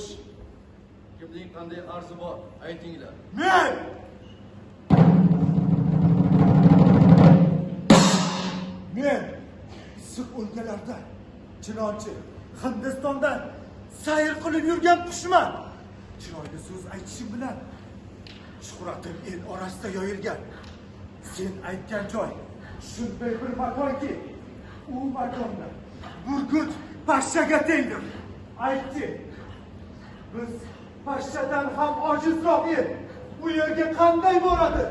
xo'sh kimning qanday arzi bor aytinglar. Men! Men issiq o'lkalarda chinonchi hindistonda sayr qilib yurgan qushman. Chiroyli so'z aytishim bilan shuhratim el orasida yoyilgan. Sen aytgan joy shunday bir makonki u makonda. Burgut pashshaga tengdir. Aytdi biz pashshadan ham ojizroq el bu yerga qanday boradi?